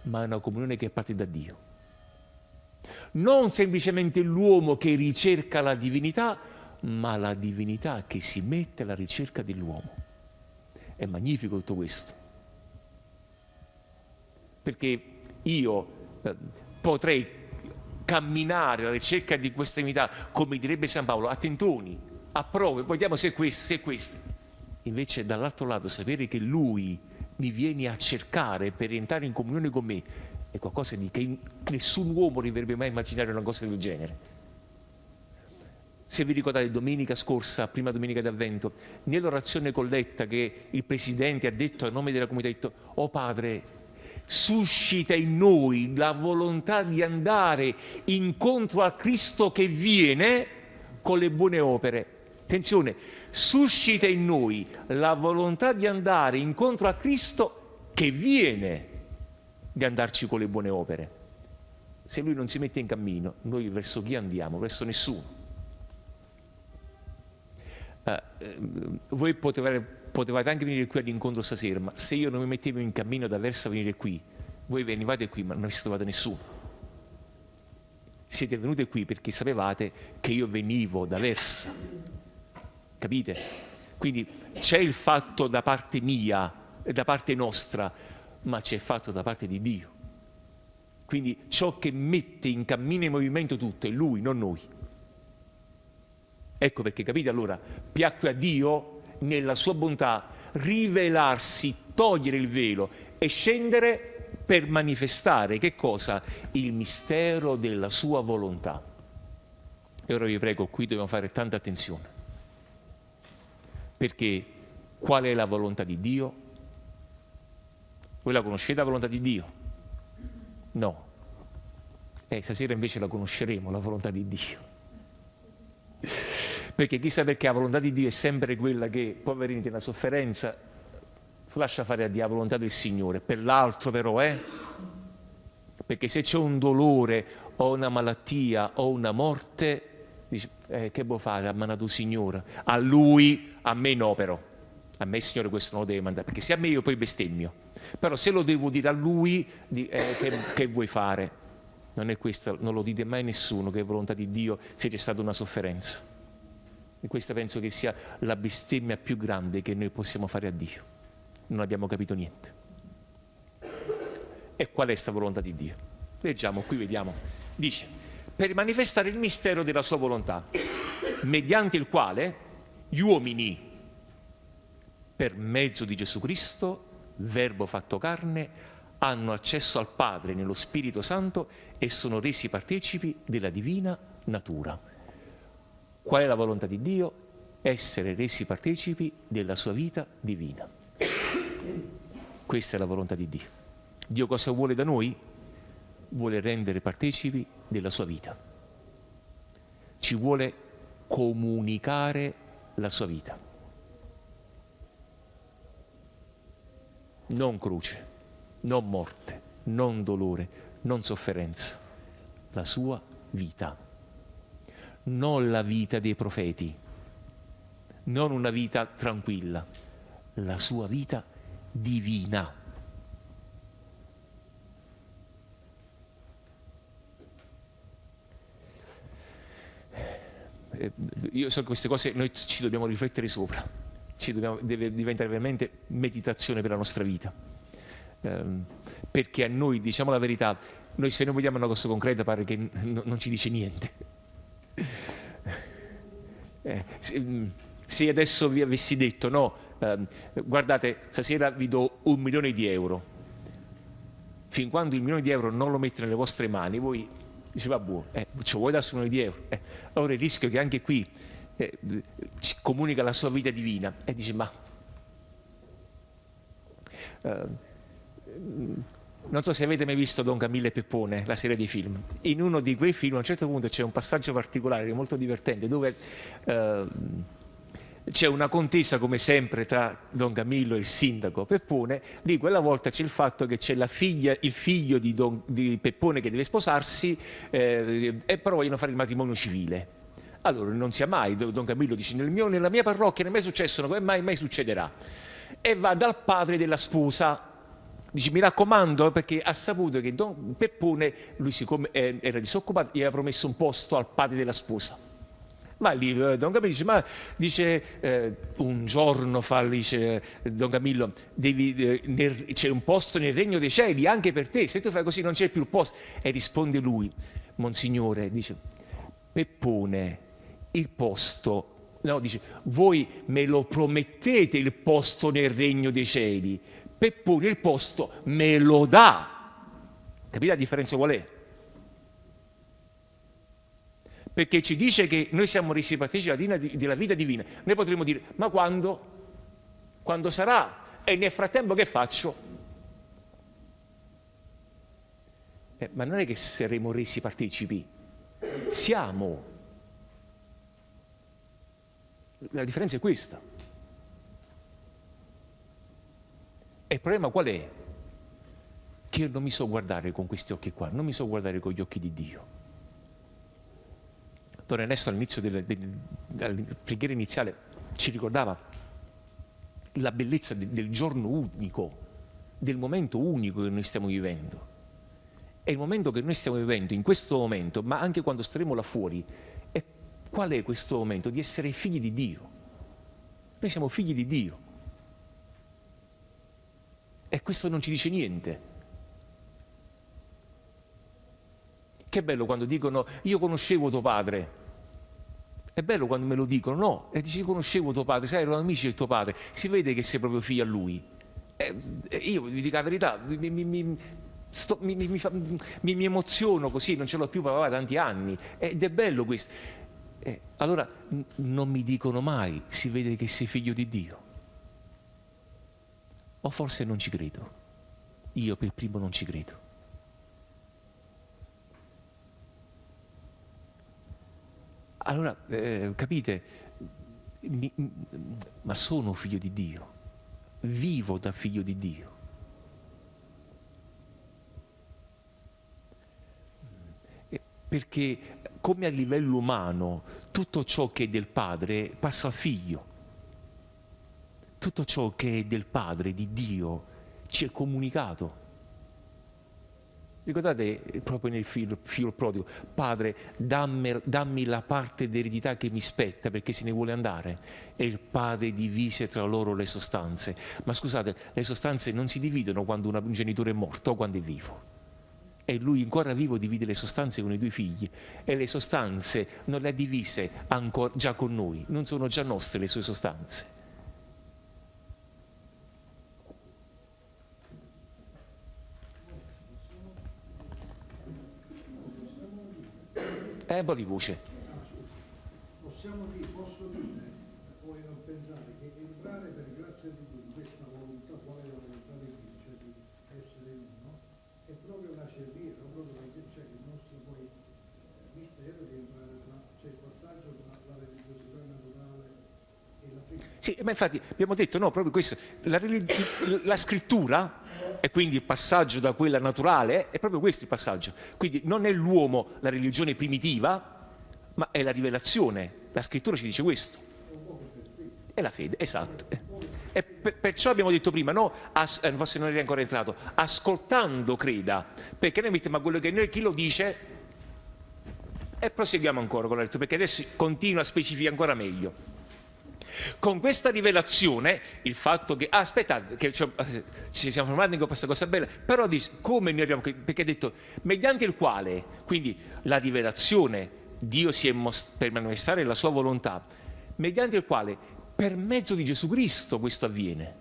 ma è una comunione che parte da Dio. Non semplicemente l'uomo che ricerca la divinità, ma la divinità che si mette alla ricerca dell'uomo. È magnifico tutto questo. Perché io eh, potrei camminare alla ricerca di questa divinità, come direbbe San Paolo, a tentoni, a prove, vediamo se è questo, se è questo. Invece dall'altro lato sapere che lui mi viene a cercare per entrare in comunione con me è qualcosa di che nessun uomo dovrebbe mai immaginare una cosa del genere. Se vi ricordate domenica scorsa, prima domenica d'avvento, nell'orazione colletta che il Presidente ha detto a nome della comunità, ha detto, oh Padre, suscita in noi la volontà di andare incontro a Cristo che viene con le buone opere. Attenzione, suscita in noi la volontà di andare incontro a Cristo che viene di andarci con le buone opere. Se lui non si mette in cammino, noi verso chi andiamo? Verso nessuno. Eh, voi potevate, potevate, anche venire qui all'incontro stasera, ma se io non mi mettevo in cammino da verso a venire qui, voi venivate qui ma non avete trovato nessuno. Siete venuti qui perché sapevate che io venivo da versa capite? Quindi c'è il fatto da parte mia da parte nostra, ma c'è il fatto da parte di Dio. Quindi ciò che mette in cammino e in movimento tutto è Lui, non noi. Ecco perché, capite allora, piacque a Dio nella sua bontà rivelarsi, togliere il velo e scendere per manifestare che cosa? Il mistero della sua volontà. E ora vi prego, qui dobbiamo fare tanta attenzione. Perché qual è la volontà di Dio? Voi la conoscete la volontà di Dio? No. Eh, stasera invece la conosceremo, la volontà di Dio. Perché chissà perché la volontà di Dio è sempre quella che, poverini, nella sofferenza, lascia fare a Dio la volontà del Signore. Per l'altro però, eh? Perché se c'è un dolore o una malattia o una morte, dice, eh, che può fare? Ha mandato il Signore. A Lui, a me no però. A me Signore questo non lo deve mandare, perché se a me io poi bestemmio. Però se lo devo dire a Lui, eh, che, che, vuoi fare? Non è questo, non lo dite mai nessuno che è volontà di Dio se c'è stata una sofferenza. E questa penso che sia la bestemmia più grande che noi possiamo fare a Dio. Non abbiamo capito niente. E qual è questa volontà di Dio? Leggiamo, qui vediamo. Dice, per manifestare il mistero della sua volontà, mediante il quale gli uomini, per mezzo di Gesù Cristo, verbo fatto carne, hanno accesso al Padre nello Spirito Santo e sono resi partecipi della divina natura. Qual è la volontà di Dio? Essere resi partecipi della sua vita divina. Questa è la volontà di Dio. Dio cosa vuole da noi? Vuole rendere partecipi della sua vita. Ci vuole comunicare la sua vita. Non croce, non morte, non dolore, non sofferenza. La sua vita. Non la vita dei profeti, non una vita tranquilla, la sua vita divina. Io so che queste cose noi ci dobbiamo riflettere sopra, ci dobbiamo, deve diventare veramente meditazione per la nostra vita. Eh, perché a noi, diciamo la verità, noi se non vediamo una cosa concreta pare che non ci dice niente. Eh, se, se, adesso vi avessi detto no, eh, guardate, stasera vi do un milione di euro, fin quando il milione di euro non lo mette nelle vostre mani, voi dice vabbè, eh, ci vuoi dare un milione di euro? Eh, allora il rischio è che anche qui eh, ci comunica la sua vita divina e dice ma eh, non so se avete mai visto Don Camillo e Peppone, la serie di film. In uno di quei film a un certo punto c'è un passaggio particolare molto divertente dove eh, c'è una contesa come sempre tra Don Camillo e il sindaco Peppone, lì quella volta c'è il fatto che c'è il figlio di, Don, di, Peppone che deve sposarsi eh, e però vogliono fare il matrimonio civile. Allora non sia mai, Don Camillo dice nel mio, nella mia parrocchia non è mai successo, come mai, mai succederà. E va dal padre della sposa, dice mi raccomando perché ha saputo che Don Peppone, lui siccome era disoccupato, gli aveva promesso un posto al padre della sposa ma lì eh, Don Camillo dice, ma dice, eh, un giorno fa, dice Don Camillo, eh, c'è un posto nel regno dei cieli anche per te, se tu fai così non c'è più il posto. E risponde lui, Monsignore, dice, Peppone, il posto, no, dice, voi me lo promettete il posto nel regno dei cieli, Peppone il posto me lo dà. Capite la differenza qual è? Perché ci dice che noi siamo resi partecipi della vita divina. Noi potremmo dire, ma quando? Quando sarà? E nel frattempo che faccio? Eh, ma non è che saremo resi partecipi, siamo. La differenza è questa. E il problema qual è? Che io non mi so guardare con questi occhi qua, non mi so guardare con gli occhi di Dio. Don Ernesto all'inizio della, preghiera iniziale ci ricordava la bellezza de, del giorno unico, del momento unico che noi stiamo vivendo. È il momento che noi stiamo vivendo in questo momento, ma anche quando staremo là fuori. E qual è questo momento? Di essere figli di Dio. Noi siamo figli di Dio. E questo non ci dice niente. Che bello quando dicono io conoscevo tuo padre. È bello quando me lo dicono, no? E dici conoscevo tuo padre, sai, erano amici del tuo padre, si vede che sei proprio figlio a lui. E io vi dico la verità, mi, mi, mi, sto, mi, emoziono così, non ce l'ho più papà da tanti anni. Ed è bello questo. Eh, allora non mi dicono mai, si vede che sei figlio di Dio. O forse non ci credo. Io per primo non ci credo. Allora, eh, capite, mi, ma sono figlio di Dio, vivo da figlio di Dio. Perché come a livello umano tutto ciò che è del Padre passa al Figlio. Tutto ciò che è del Padre, di Dio, ci è comunicato. Ricordate eh, proprio nel figlio, figlio prodigo, padre dammi, dammi, la parte d'eredità che mi spetta perché se ne vuole andare. E il padre divise tra loro le sostanze. Ma scusate, le sostanze non si dividono quando un genitore è morto o quando è vivo. E lui ancora vivo divide le sostanze con i due figli e le sostanze non le ha divise ancora, già con noi, non sono già nostre le sue sostanze. Eh, un po' di voce. Possiamo dire, posso dire, poi non pensare che entrare per grazia di Dio in questa volontà, qual è la volontà di Dio, cioè di essere in uno, è proprio la cerviera, proprio perché c'è il nostro poi eh, mistero di entrare tra, cioè il passaggio tra la religiosità naturale e la fede. Sì, ma infatti abbiamo detto no, proprio questo, la, la scrittura e quindi il passaggio da quella naturale è proprio questo il passaggio. Quindi non è l'uomo la religione primitiva, ma è la rivelazione. La scrittura ci dice questo. È la fede, esatto. E per- perciò abbiamo detto prima, no, eh, forse non eri ancora entrato, ascoltando creda, perché noi mettiamo quello che noi chi lo dice e proseguiamo ancora con la lettura, perché adesso continua a specificare ancora meglio. Con questa rivelazione, il fatto che, ah, aspettate, che eh, ci siamo fermati con questa cosa bella, però dice, come noi qui? perché ha detto, mediante il quale, quindi la rivelazione, Dio si è most- per manifestare la sua volontà, mediante il quale, per mezzo di Gesù Cristo questo avviene,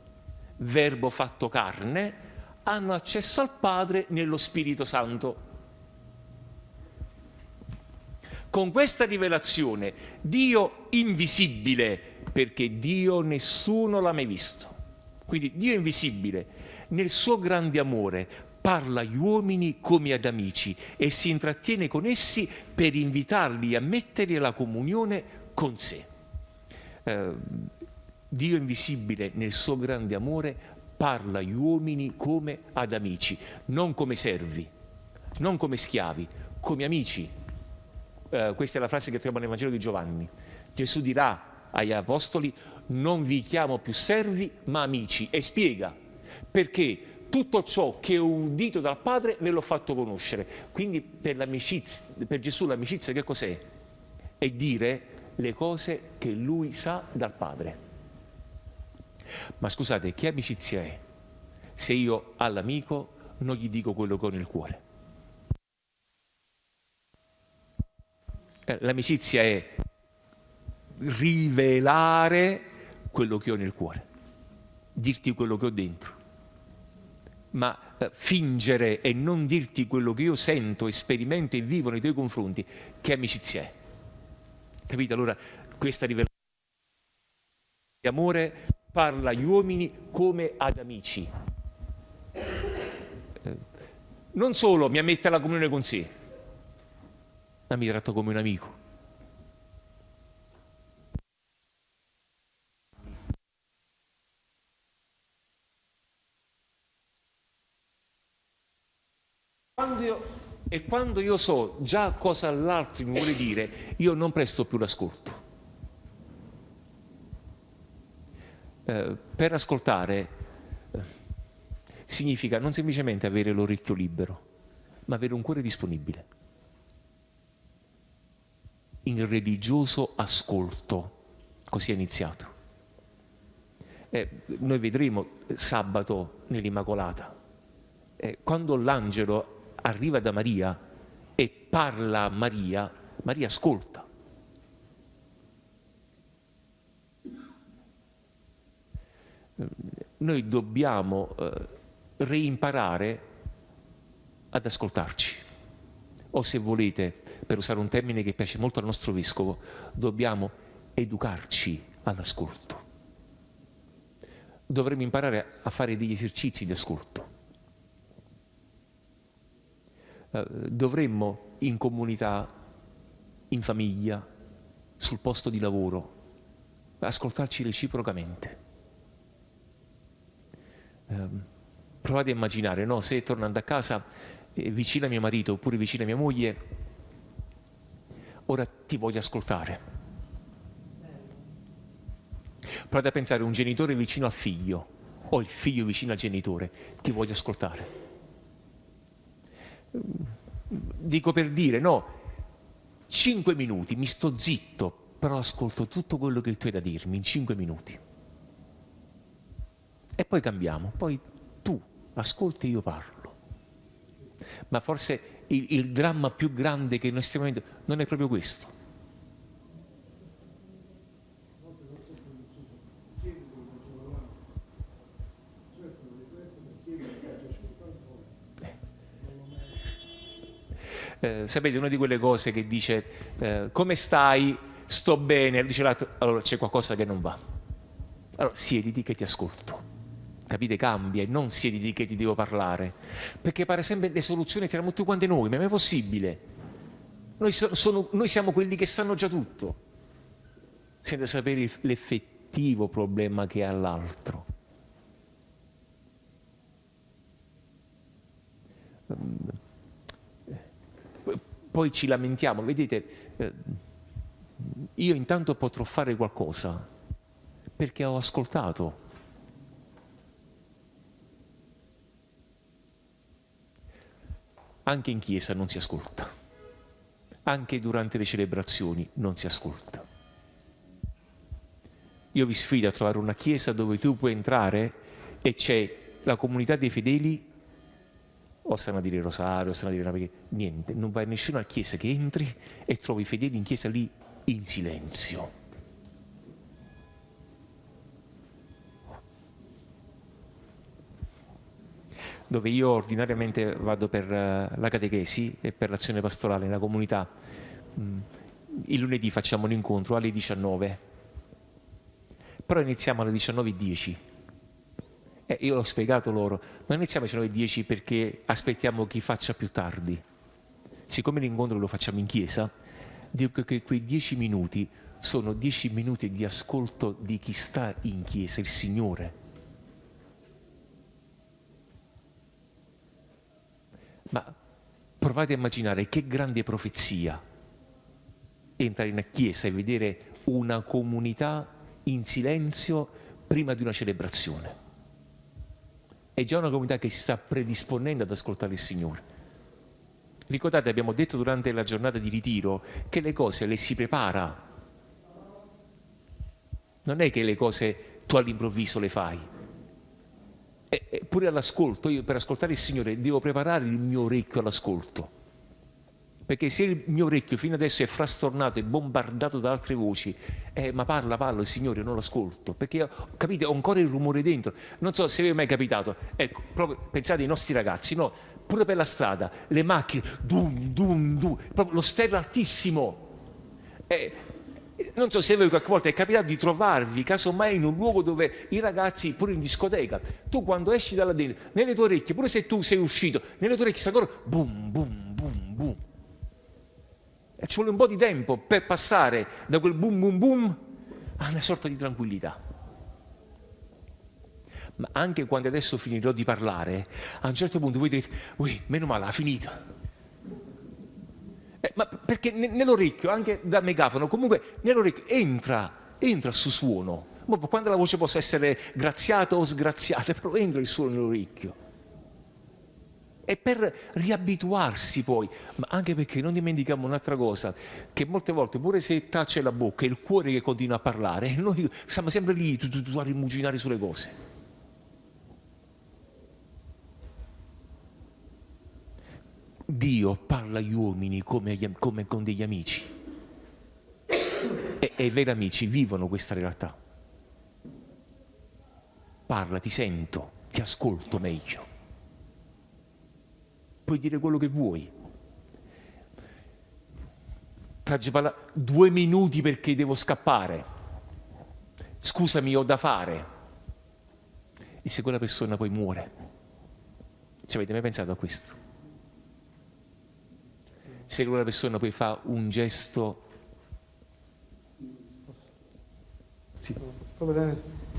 verbo fatto carne, hanno accesso al Padre nello Spirito Santo. Con questa rivelazione, Dio invisibile, perché Dio nessuno l'ha mai visto. Quindi Dio invisibile, nel suo grande amore, parla agli uomini come ad amici e si intrattiene con essi per invitarli a mettere la comunione con sé. Eh, Dio invisibile, nel suo grande amore, parla agli uomini come ad amici, non come servi, non come schiavi, come amici. Eh, questa è la frase che troviamo nel Vangelo di Giovanni. Gesù dirà agli apostoli, non vi chiamo più servi ma amici e spiega perché tutto ciò che ho udito dal Padre ve l'ho fatto conoscere. Quindi per, per Gesù l'amicizia che cos'è? È dire le cose che lui sa dal Padre. Ma scusate, che amicizia è se io all'amico non gli dico quello che ho nel cuore? Eh, l'amicizia è rivelare quello che ho nel cuore, dirti quello che ho dentro. Ma eh, fingere e non dirti quello che io sento, sperimento e vivo nei tuoi confronti, che amicizia è? Capite? Allora, questa rivelazione di amore parla agli uomini come ad amici. Eh, non solo mi ammette alla comunione con sé, ma mi tratta come un amico. Quando io, e quando io so già cosa l'altro mi vuole dire, io non presto più l'ascolto. Eh, per ascoltare eh, significa non semplicemente avere l'orecchio libero, ma avere un cuore disponibile. In religioso ascolto, così è iniziato. Eh, noi vedremo sabato nell'Immacolata, eh, quando l'angelo arriva da Maria e parla a Maria, Maria ascolta. Noi dobbiamo eh, reimparare ad ascoltarci. O se volete, per usare un termine che piace molto al nostro vescovo, dobbiamo educarci all'ascolto. Dovremmo imparare a fare degli esercizi di ascolto eh, dovremmo in comunità, in famiglia, sul posto di lavoro, ascoltarci reciprocamente. Eh, provate a immaginare, no? se tornando a casa eh, vicino a mio marito oppure vicino a mia moglie, ora ti voglio ascoltare. Provate a pensare un genitore vicino al figlio o il figlio vicino al genitore, ti voglio ascoltare dico per dire, no, cinque minuti, mi sto zitto, però ascolto tutto quello che tu hai da dirmi in cinque minuti. E poi cambiamo, poi tu ascolti e io parlo. Ma forse il, il dramma più grande che noi stiamo vivendo non è proprio questo. Eh, sapete, una di quelle cose che dice eh, come stai? Sto bene, dice l'altro, allora c'è qualcosa che non va. Allora siediti che ti ascolto. Capite? Cambia e non siediti che ti devo parlare. Perché pare sempre le soluzioni tiriamo tutti quanti noi, ma è mai possibile? Noi, sono, noi siamo quelli che sanno già tutto, senza sapere l'effettivo problema che ha l'altro. Poi ci lamentiamo, vedete, eh, io intanto potrò fare qualcosa perché ho ascoltato. Anche in chiesa non si ascolta, anche durante le celebrazioni non si ascolta. Io vi sfido a trovare una chiesa dove tu puoi entrare e c'è la comunità dei fedeli o stanno a dire rosario, o stanno a dire una niente, non vai in nessuna chiesa che entri e trovi i fedeli in chiesa lì in silenzio. Dove io ordinariamente vado per eh, la catechesi e per l'azione pastorale nella comunità, mm, il lunedì facciamo l'incontro alle 19, però iniziamo alle 19.10 eh, io l'ho spiegato loro, non iniziamo alle 9.10 perché aspettiamo chi faccia più tardi. Siccome l'incontro lo facciamo in chiesa, dico che quei 10 minuti sono 10 minuti di ascolto di chi sta in chiesa, il Signore. Ma provate a immaginare che grande profezia entrare in chiesa e vedere una comunità in silenzio prima di una celebrazione è già una comunità che si sta predisponendo ad ascoltare il Signore. Ricordate, abbiamo detto durante la giornata di ritiro che le cose le si prepara. Non è che le cose tu all'improvviso le fai. Eppure all'ascolto, io per ascoltare il Signore devo preparare il mio orecchio all'ascolto perché se il mio orecchio fino adesso è frastornato e bombardato da altre voci, eh, ma parla, parla, il Signore, non lo ascolto, perché capite, ho ancora il rumore dentro. Non so se vi è mai capitato, ecco, proprio, pensate ai nostri ragazzi, no? Pure per la strada, le macchine, dum, dum, dum, proprio lo stereo altissimo. Eh, non so se voi qualche volta è capitato di trovarvi casomai in un luogo dove i ragazzi, pure in discoteca, tu quando esci dalla dentro, nelle tue orecchie, pure se tu sei uscito, nelle tue orecchie sta ancora boom, boom, boom, boom. Ci vuole un po' di tempo per passare da quel boom boom boom a una sorta di tranquillità. Ma anche quando adesso finirò di parlare, a un certo punto voi direte, ui, meno male, ha finito. Eh, ma perché nell'orecchio, anche da megafono, comunque nell'orecchio entra, entra su suono. Quando la voce possa essere graziata o sgraziata, però entra il suono nell'orecchio e per riabituarsi poi, ma anche perché non dimentichiamo un'altra cosa, che molte volte pure se tace la bocca è il cuore che continua a parlare e noi siamo sempre lì tu, tu, tu, a rimuginare sulle cose. Dio parla agli uomini come, come con degli amici e, e i veri amici vivono questa realtà. Parla, ti sento, ti ascolto meglio puoi dire quello che vuoi. Tragipala due minuti perché devo scappare. Scusami, ho da fare. E se quella persona poi muore? Ci avete mai pensato a questo? Se quella persona poi fa un gesto... Sì,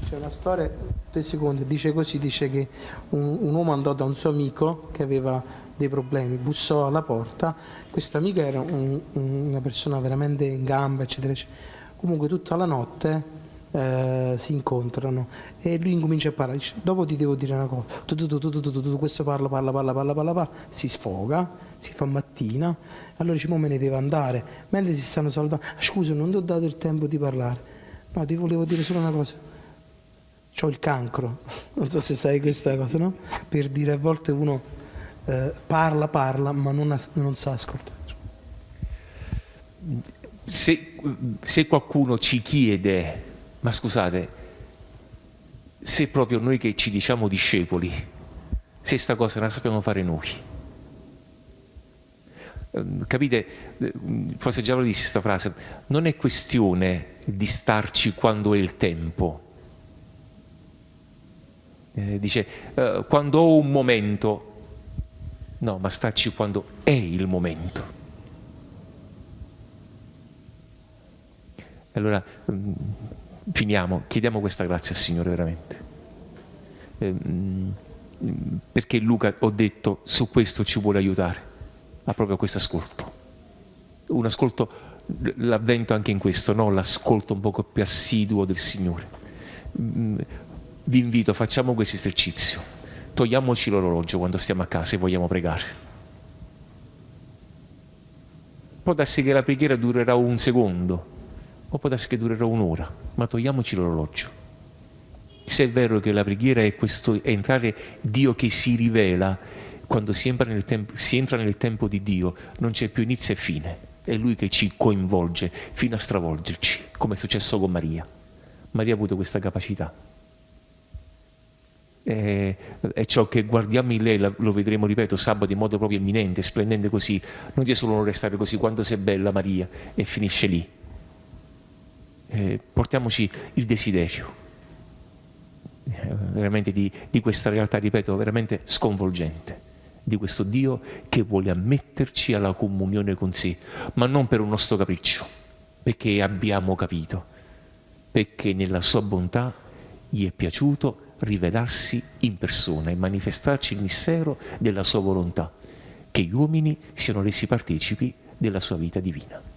c'è una storia, due secondi, dice così, dice che un, un uomo andò da un suo amico che aveva dei problemi, bussò alla porta, questa amica era un, una persona veramente in gamba, eccetera, eccetera. Comunque tutta la notte eh, si incontrano e lui incomincia a parlare, dice, dopo ti devo dire una cosa, tu, tu, tu, questo parla, parla, parla, parla, parla, parla, si sfoga, si fa mattina, allora dice, mo me ne devo andare, mentre si stanno salutando, ah, scusa non ti ho dato il tempo di parlare, no ti volevo dire solo una cosa, ho il cancro, non so se sai questa cosa, no? Per dire a volte uno eh, parla, parla, ma non, non sa ascoltare. Se, se qualcuno ci chiede, ma scusate, se proprio noi che ci diciamo discepoli, se sta cosa la sappiamo fare noi, Ehm, capite, eh, forse già lo dissi questa frase, non è questione di starci quando è il tempo. Eh, dice, eh, quando ho un momento, no, ma starci quando è il momento. Allora, mm, finiamo, chiediamo questa grazia al Signore veramente. Eh, mm, perché Luca, ho detto, su questo ci vuole aiutare a proprio questo ascolto. Un ascolto, l'avvento anche in questo, no? l'ascolto un poco più assiduo del Signore. Mm, vi invito, facciamo questo esercizio. Togliamoci l'orologio quando stiamo a casa e vogliamo pregare. Può darsi che la preghiera durerà un secondo, o può darsi che durerà un'ora, ma togliamoci l'orologio. Se è vero che la preghiera è, questo, è entrare Dio che si rivela, quando si entra, si entra nel tempo di Dio non c'è più inizio e fine, è Lui che ci coinvolge fino a stravolgerci, come è successo con Maria. Maria ha avuto questa capacità. E, è ciò che guardiamo in lei, lo vedremo, ripeto, sabato in modo proprio imminente, splendente così. Non solo non restare così, quando sei bella Maria, e finisce lì. E portiamoci il desiderio eh, veramente di, di questa realtà, ripeto, veramente sconvolgente di questo Dio che vuole ammetterci alla comunione con sé, ma non per un nostro capriccio, perché abbiamo capito, perché nella sua bontà gli è piaciuto rivelarsi in persona e manifestarci il mistero della sua volontà, che gli uomini siano resi partecipi della sua vita divina.